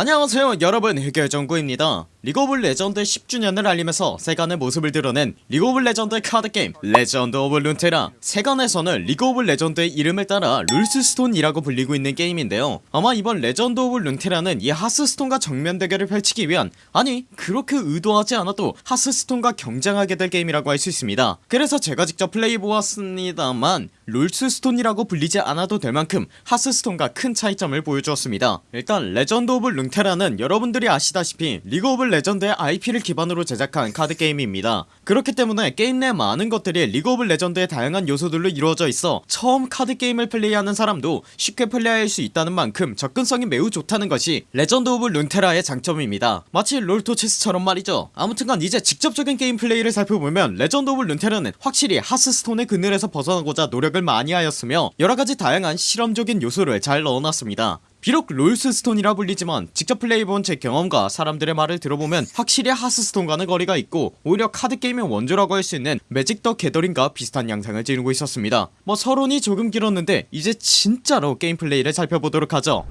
안녕하세요 여러분. 흑열정구입니다 리그 오브 레전드 10주년을 알리면서 세간에 모습을 드러낸 리그 오브 레전드 카드게임 레전드 오브 룬테라. 세간에서는 리그 오브 레전드의 이름을 따라 롤스스톤이라고 불리고 있는 게임인데요. 아마 이번 레전드 오브 룬테라는 이 하스스톤과 정면 대결을 펼치기 위한 아니 그렇게 의도하지 않아도 하스스톤과 경쟁하게 될 게임이라고 할 수 있습니다. 그래서 제가 직접 플레이해보았습니다만 롤스스톤이라고 불리지 않아도 될 만큼 하스스톤과 큰 차이점을 보여주었습니다. 일단 레전드 오브 룬테라는 여러분들이 아시다시피 리그 오브 레전드의 IP를 기반으로 제작한 카드게임입니다. 그렇기 때문에 게임 내 많은 것들이 리그 오브 레전드의 다양한 요소들로 이루어져 있어 처음 카드게임을 플레이하는 사람도 쉽게 플레이할 수 있다는 만큼 접근성이 매우 좋다는 것이 레전드 오브 룬테라의 장점입니다. 마치 롤토 체스처럼 말이죠. 아무튼간 이제 직접적인 게임 플레이를 살펴보면 레전드 오브 룬테라는 확실히 하스스톤의 그늘에서 벗어나고자 노력을 많이 하였으며 여러가지 다양한 실험적인 요소를 잘 넣어놨습니다 비록 롤스스톤이라 불리지만 직접 플레이해본 제 경험과 사람들의 말을 들어보면 확실히 하스스톤과는 거리가 있고 오히려 카드게임의 원조라고 할 수 있는 매직 더 게더링과 비슷한 양상을 지니고 있었습니다. 뭐 서론이 조금 길었는데 이제 진짜로 게임 플레이를 살펴보도록 하죠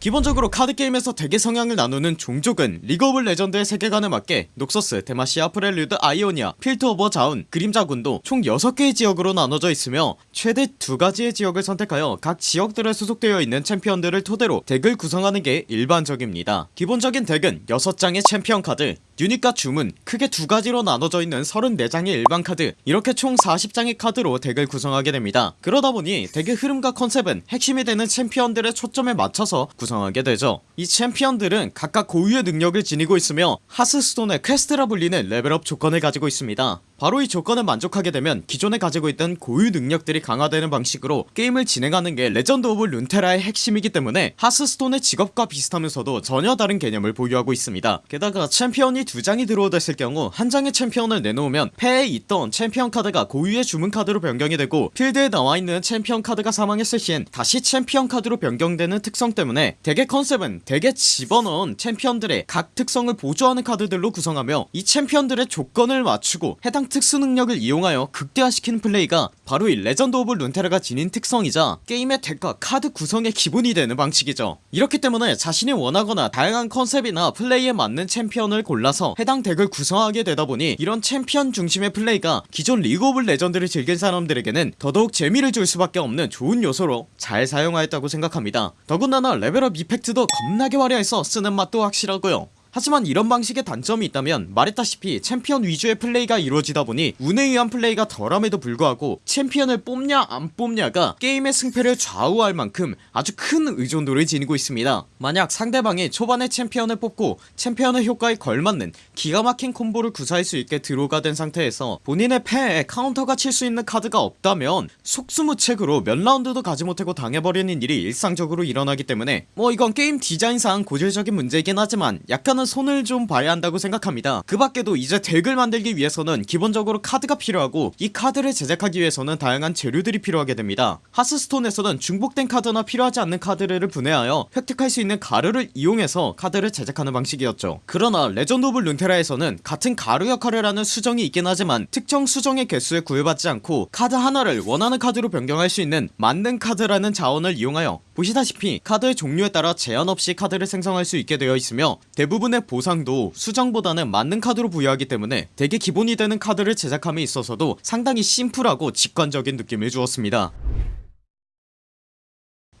기본적으로 카드게임에서 대개 성향을 나누는 종족은 리그 오브 레전드의 세계관에 맞게 녹서스, 데마시아, 프렐류드, 아이오니아, 필트오버 자운, 그림자군도 총 6개의 지역으로 나눠져 있으며 최대 2가지의 지역을 선택하여 각 지역들에 소속되어 있는 챔피언들을 토대로 덱을 구성하는 게 일반적입니다. 기본적인 덱은 6장의 챔피언 카드 유닛과 주문 크게 두 가지로 나눠져 있는 34장의 일반 카드 이렇게 총 40장의 카드로 덱을 구성하게 됩니다. 그러다보니 덱의 흐름과 컨셉은 핵심이 되는 챔피언들의 초점에 맞춰서 구성하게 되죠. 이 챔피언들은 각각 고유의 능력을 지니고 있으며 하스스톤의 퀘스트라 불리는 레벨업 조건을 가지고 있습니다 바로 이 조건을 만족하게 되면 기존에 가지고 있던 고유 능력들이 강화되는 방식으로 게임을 진행하는 게 레전드 오브 룬테라의 핵심이기 때문에 하스스톤의 직업과 비슷하면서도 전혀 다른 개념을 보유하고 있습니다. 게다가 챔피언이 두 장이 들어오됐을 경우 한 장의 챔피언을 내놓으면 패에 있던 챔피언 카드가 고유의 주문 카드로 변경이 되고 필드에 나와있는 챔피언 카드가 사망했을 시엔 다시 챔피언 카드로 변경되는 특성 때문에 덱의 컨셉은 덱에 집어넣은 챔피언들의 각 특성을 보조하는 카드들로 구성하며 이 챔피언들의 조건을 맞추고 해당 특수 능력을 이용하여 극대화시키는 플레이가 바로 이 레전드 오브 룬테라가 지닌 특성이자 게임의 덱과 카드 구성의 기본이 되는 방식이죠. 이렇기 때문에 자신이 원하거나 다양한 컨셉이나 플레이에 맞는 챔피언을 골라서 해당 덱을 구성하게 되다보니 이런 챔피언 중심의 플레이가 기존 리그 오브 레전드를 즐긴 사람들에게는 더더욱 재미를 줄 수밖에 없는 좋은 요소로 잘 사용하였다고 생각합니다. 더군다나 레벨업 이펙트도 겁나게 화려해서 쓰는 맛도 확실하고요 하지만 이런 방식의 단점이 있다면 말했다시피 챔피언 위주의 플레이가 이루어지다 보니 운에 의한 플레이가 덜함에도 불구하고 챔피언을 뽑냐 안 뽑냐가 게임의 승패를 좌우할 만큼 아주 큰 의존도를 지니고 있습니다. 만약 상대방이 초반에 챔피언을 뽑고 챔피언의 효과에 걸맞는 기가 막힌 콤보를 구사할 수 있게 드로우가 된 상태에서 본인의 패에 카운터가 칠 수 있는 카드가 없다면 속수무책으로 몇 라운드도 가지 못하고 당해버리는 일이 일상적으로 일어나기 때문에 뭐 이건 게임 디자인상 고질적인 문제이긴 하지만 약간은 손을 좀 봐야 한다고 생각합니다. 그 밖에도 이제 덱을 만들기 위해서는 기본적으로 카드가 필요하고 이 카드를 제작하기 위해서는 다양한 재료들이 필요하게 됩니다. 하스스톤에서는 중복된 카드나 필요하지 않는 카드를 분해하여 획득할 수 있는 가루를 이용해서 카드를 제작하는 방식이었죠. 그러나 레전드 오브 룬테라에서는 같은 가루 역할을 하는 수정이 있긴 하지만 특정 수정의 개수에 구애받지 않고 카드 하나를 원하는 카드로 변경할 수 있는 만능 카드라는 자원을 이용하여 보시다시피 카드의 종류에 따라 제한 없이 카드를 생성할 수 있게 되어 있으며 대부분의 보상도 수정보다는 만능 카드로 부여하기 때문에 되게 기본이 되는 카드를 제작함에 있어서도 상당히 심플하고 직관적인 느낌을 주었습니다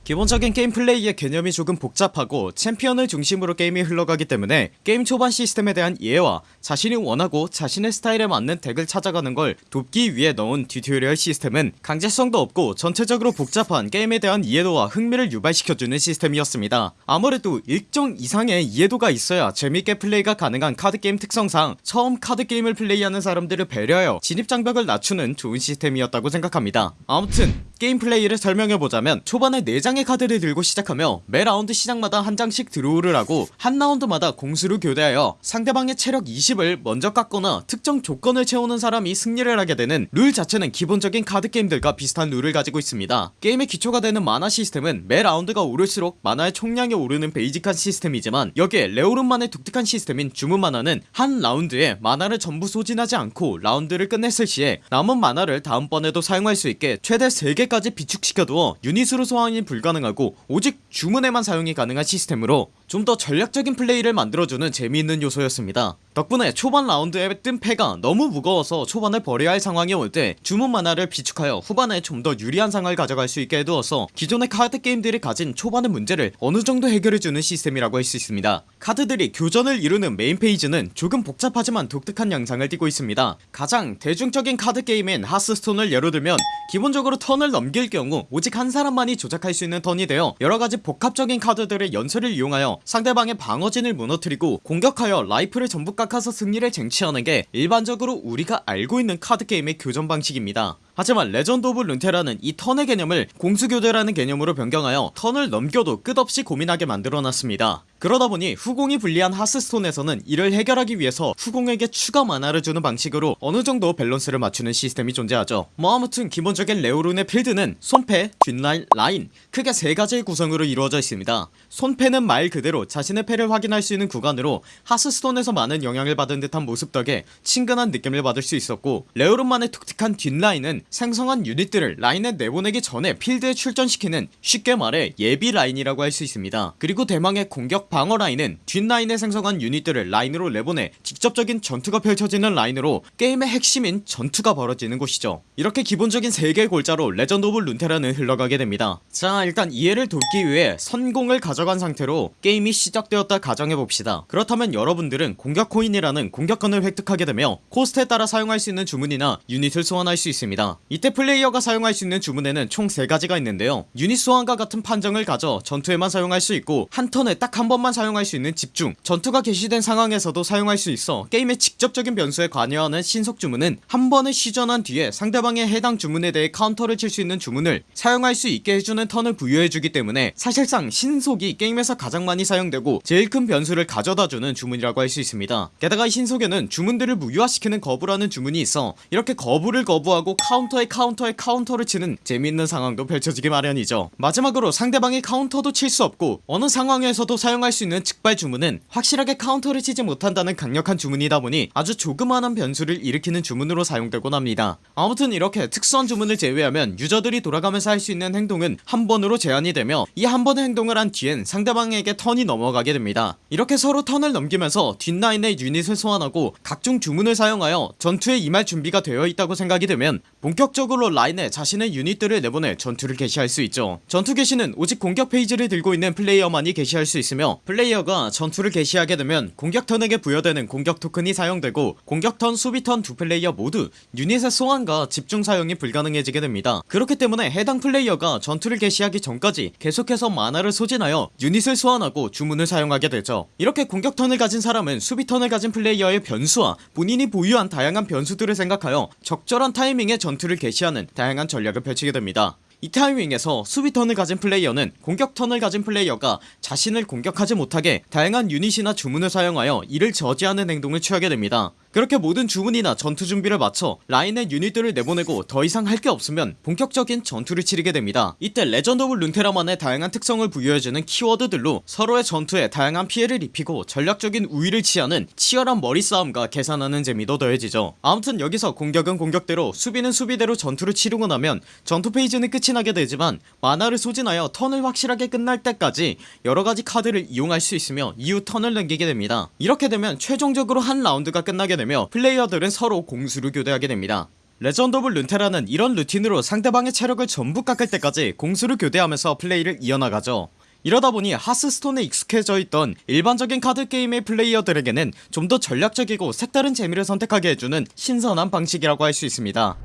기본적인 게임 플레이의 개념이 조금 복잡하고 챔피언을 중심으로 게임이 흘러가기 때문에 게임 초반 시스템에 대한 이해와 자신이 원하고 자신의 스타일에 맞는 덱을 찾아가는 걸 돕기 위해 넣은 튜토리얼 시스템은 강제성도 없고 전체적으로 복잡한 게임에 대한 이해도와 흥미를 유발시켜주는 시스템이었습니다. 아무래도 일정 이상의 이해도가 있어야 재밌게 플레이가 가능한 카드게임 특성상 처음 카드게임을 플레이하는 사람들을 배려하여 진입장벽을 낮추는 좋은 시스템이었다고 생각합니다. 아무튼 게임 플레이를 설명해보자면 초반에 4장의 카드를 들고 시작하며 매 라운드 시작마다 한 장씩 드로우를 하고 한 라운드마다 공수를 교대하여 상대방의 체력 20을 먼저 깎거나 특정 조건을 채우는 사람이 승리를 하게 되는 룰 자체는 기본적인 카드게임들과 비슷한 룰을 가지고 있습니다. 게임의 기초가 되는 마나 시스템은 매 라운드가 오를수록 마나의 총량이 오르는 베이직한 시스템이지만 여기에 레오룬만의 독특한 시스템인 주문 마나는 한 라운드에 마나를 전부 소진하지 않고 라운드를 끝냈을 시에 남은 마나를 다음번에도 사용할 수 있게 최대 3개 때까지 비축시켜두어 유닛으로 소환이 불가능하고 오직 주문에만 사용이 가능한 시스템으로 좀 더 전략적인 플레이를 만들어주는 재미있는 요소였습니다. 덕분에 초반 라운드에 뜬 패가 너무 무거워서 초반을 버려야 할 상황이 올 때 주문 마나를 비축하여 후반에 좀 더 유리한 상황을 가져갈 수 있게 해두어서 기존의 카드 게임들이 가진 초반의 문제를 어느정도 해결해주는 시스템이라고 할 수 있습니다. 카드들이 교전을 이루는 메인 페이즈는 조금 복잡하지만 독특한 양상을 띠고 있습니다. 가장 대중적인 카드 게임인 하스스톤을 예로 들면 기본적으로 턴을 넘길 경우 오직 한 사람만이 조작할 수 있는 턴이 되어 여러가지 복합적인 카드들의 연쇄를 이용하여 상대방의 방어진을 무너뜨리고 공격하여 라이프를 전부 깎아서 승리를 쟁취하는 게 일반적으로 우리가 알고 있는 카드게임의 교전 방식입니다 하지만 레전드 오브 룬테라는 이 턴의 개념을 공수교대라는 개념으로 변경하여 턴을 넘겨도 끝없이 고민하게 만들어놨습니다. 그러다보니 후공이 불리한 하스스톤에서는 이를 해결하기 위해서 후공에게 추가 마나를 주는 방식으로 어느정도 밸런스를 맞추는 시스템이 존재하죠. 뭐 아무튼 기본적인 레오룬의 필드는 손패, 뒷라인, 라인 크게 세가지의 구성으로 이루어져 있습니다. 손패는 말 그대로 자신의 패를 확인할 수 있는 구간으로 하스스톤에서 많은 영향을 받은 듯한 모습 덕에 친근한 느낌을 받을 수 있었고 레오룬만의 독특한 뒷라인은 생성한 유닛들을 라인에 내보내기 전에 필드에 출전시키는 쉽게 말해 예비 라인이라고 할 수 있습니다. 그리고 대망의 공격 방어 라인은 뒷라인에 생성한 유닛들을 라인으로 내보내 직접적인 전투가 펼쳐지는 라인으로 게임의 핵심인 전투가 벌어지는 곳이죠. 이렇게 기본적인 3개의 골자로 레전드 오브 룬테라는 흘러가게 됩니다. 자 일단 이해를 돕기 위해 선공을 가져간 상태로 게임이 시작되었다 가정해봅시다. 그렇다면 여러분들은 공격 코인이라는 공격권을 획득하게 되며 코스트에 따라 사용할 수 있는 주문이나 유닛을 소환할 수 있습니다 이때 플레이어가 사용할 수 있는 주문에는 총 3가지가 있는데요. 유닛 소환과 같은 판정을 가져 전투에만 사용할 수 있고 한 턴에 딱 한 번만 사용할 수 있는 집중 전투가 개시된 상황에서도 사용할 수 있어 게임의 직접적인 변수에 관여하는 신속 주문은 한 번을 시전한 뒤에 상대방의 해당 주문에 대해 카운터를 칠 수 있는 주문을 사용할 수 있게 해주는 턴을 부여해주기 때문에 사실상 신속이 게임에서 가장 많이 사용되고 제일 큰 변수를 가져다주는 주문이라고 할 수 있습니다. 게다가 이 신속에는 주문들을 무효화시키는 거부라는 주문이 있어 이렇게 거부를 거부하고 카운터 에 카운터에 카운터를 치는 재미있는 상황도 펼쳐지기 마련이죠. 마지막으로 상대방이 카운터도 칠 수 없고 어느 상황에서도 사용할 수 있는 즉발 주문은 확실하게 카운터를 치지 못한다는 강력한 주문이다 보니 아주 조그마한 변수를 일으키는 주문으로 사용되곤 합니다. 아무튼 이렇게 특수한 주문을 제외하면 유저들이 돌아가면서 할 수 있는 행동은 한 번으로 제한이 되며 이 한 번의 행동을 한 뒤엔 상대방에게 턴이 넘어가게 됩니다. 이렇게 서로 턴을 넘기면서 뒷라인의 유닛을 소환하고 각종 주문을 사용하여 전투에 임할 준비가 되어 있다고 생각이 되면 본격적으로 라인에 자신의 유닛들을 내보내 전투를 개시할 수 있죠. 전투 개시는 오직 공격 phase를 들고 있는 플레이어만이 개시할 수 있으며 플레이어가 전투를 개시하게 되면 공격 턴에게 부여되는 공격 토큰이 사용되고 공격 턴 수비 턴 두 플레이어 모두 유닛의 소환과 집중 사용이 불가능해지게 됩니다. 그렇기 때문에 해당 플레이어가 전투를 개시하기 전까지 계속해서 마나를 소진하여 유닛을 소환하고 주문을 사용하게 되죠. 이렇게 공격 턴을 가진 사람은 수비 턴을 가진 플레이어의 변수와 본인이 보유한 다양한 변수들을 생각하여 적절한 타이밍에 전투 를 개시하는 다양한 전략을 펼치게 됩니다. 이 타이밍에서 수비 턴을 가진 플레이어는 공격 턴을 가진 플레이어가 자신을 공격하지 못하게 다양한 유닛이나 주문을 사용하여 이를 저지하는 행동을 취하게 됩니다 그렇게 모든 주문이나 전투 준비를 마쳐 라인의 유닛들을 내보내고 더 이상 할 게 없으면 본격적인 전투를 치르게 됩니다. 이때 레전드 오브 룬테라만의 다양한 특성을 부여해주는 키워드들로 서로의 전투에 다양한 피해를 입히고 전략적인 우위를 취하는 치열한 머리싸움과 계산하는 재미도 더해지죠. 아무튼 여기서 공격은 공격대로 수비는 수비대로 전투를 치르고 나면 전투 phase는 끝이 나게 되지만 마나를 소진하여 턴을 확실하게 끝날 때까지 여러가지 카드를 이용할 수 있으며 이후 턴을 넘기게 됩니다. 이렇게 되면 최종적으로 한 라운드가 끝나게 되며 플레이어들은 서로 공수를 교대하게 됩니다. 레전드 오브 룬테라는 이런 루틴으로 상대방의 체력을 전부 깎을 때까지 공수를 교대하면서 플레이를 이어나가죠. 이러다보니 하스스톤에 익숙해져 있던 일반적인 카드게임의 플레이어들에게는 좀 더 전략적이고 색다른 재미를 선사하게 해주는 신선한 방식이라고 할 수 있습니다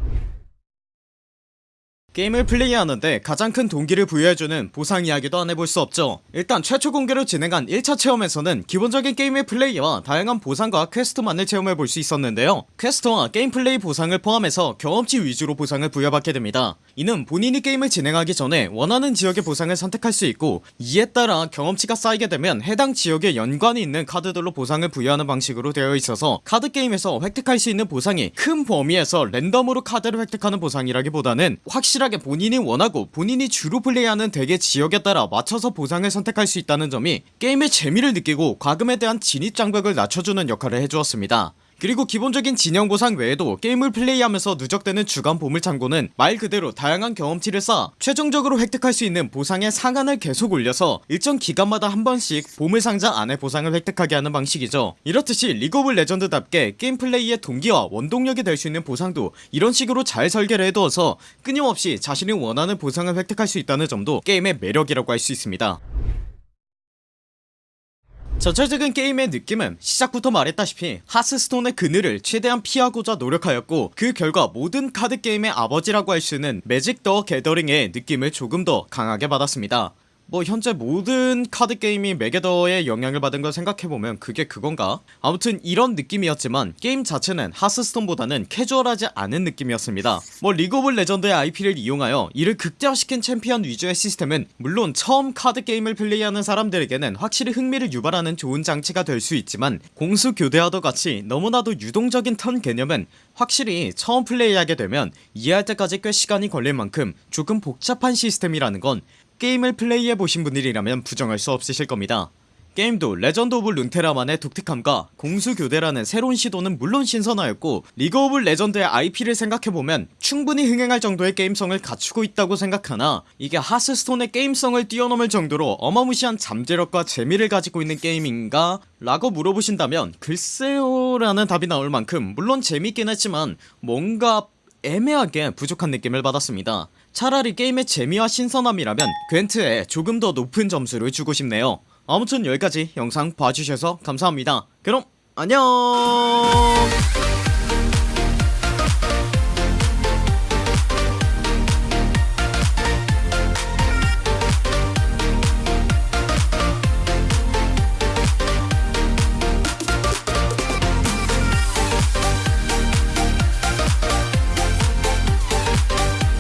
게임을 플레이하는데 가장 큰 동기를 부여해주는 보상 이야기도 안 해볼 수 없죠. 일단 최초 공개로 진행한 1차 체험에서는 기본적인 게임의 플레이와 다양한 보상과 퀘스트만을 체험해볼 수 있었는데요. 퀘스트와 게임 플레이 보상을 포함해서 경험치 위주로 보상을 부여받게 됩니다 이는 본인이 게임을 진행하기 전에 원하는 지역의 보상을 선택할 수 있고 이에 따라 경험치가 쌓이게 되면 해당 지역에 연관이 있는 카드들로 보상을 부여하는 방식으로 되어 있어서 카드 게임에서 획득할 수 있는 보상이 큰 범위에서 랜덤으로 카드를 획득하는 보상이라기보다는 확실하게 본인이 원하고 본인이 주로 플레이하는 덱의 지역에 따라 맞춰서 보상을 선택할 수 있다는 점이 게임의 재미를 느끼고 과금에 대한 진입 장벽을 낮춰주는 역할을 해주었습니다 그리고 기본적인 진영 보상 외에도 게임을 플레이하면서 누적되는 주간 보물창고는 말 그대로 다양한 경험치를 쌓아 최종적으로 획득할 수 있는 보상의 상한을 계속 올려서 일정 기간마다 한 번씩 보물상자 안에 보상을 획득하게 하는 방식이죠. 이렇듯이 리그 오브 레전드답게 게임 플레이의 동기와 원동력이 될 수 있는 보상도 이런 식으로 잘 설계를 해두어서 끊임없이 자신이 원하는 보상을 획득할 수 있다는 점도 게임의 매력이라고 할 수 있습니다 전체적인 게임의 느낌은 시작부터 말했다시피 하스스톤의 그늘을 최대한 피하고자 노력하였고 그 결과 모든 카드게임의 아버지라고 할 수 있는 매직 더 게더링의 느낌을 조금 더 강하게 받았습니다 뭐 현재 모든 카드 게임이 매게더의 영향을 받은 걸 생각해보면 그게 그건가? 아무튼 이런 느낌이었지만 게임 자체는 하스스톤보다는 캐주얼하지 않은 느낌이었습니다 뭐 리그 오브 레전드의 IP를 이용하여 이를 극대화시킨 챔피언 위주의 시스템은 물론 처음 카드 게임을 플레이하는 사람들에게는 확실히 흥미를 유발하는 좋은 장치가 될 수 있지만 공수 교대와도 같이 너무나도 유동적인 턴 개념은 확실히 처음 플레이하게 되면 이해할 때까지 꽤 시간이 걸릴 만큼 조금 복잡한 시스템이라는 건 게임을 플레이해보신 분들이라면 부정할 수 없으실 겁니다 게임도 레전드 오브 룬테라만의 독특함과 공수교대라는 새로운 시도는 물론 신선하였고 리그 오브 레전드의 IP를 생각해보면 충분히 흥행할 정도의 게임성을 갖추고 있다고 생각하나 이게 하스스톤의 게임성을 뛰어넘을 정도로 어마무시한 잠재력과 재미를 가지고 있는 게임인가? 라고 물어보신다면 글쎄요 라는 답이 나올 만큼 물론 재밌긴 했지만 뭔가 애매하게 부족한 느낌을 받았습니다 차라리 게임의 재미와 신선함이라면 괜트에 조금 더 높은 점수를 주고 싶네요. 아무튼 여기까지 영상 봐주셔서 감사합니다. 그럼 안녕